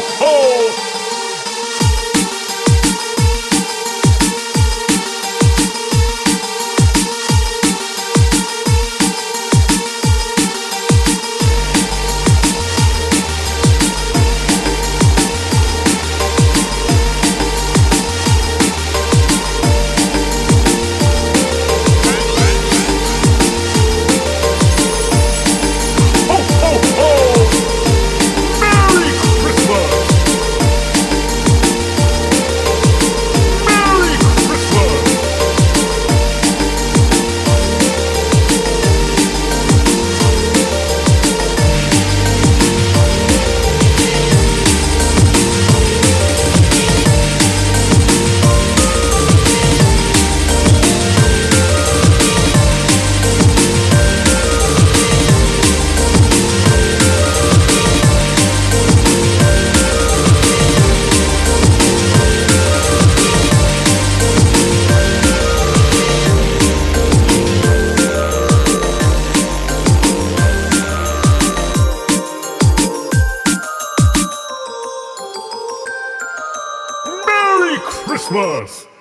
ho! Merry Christmas!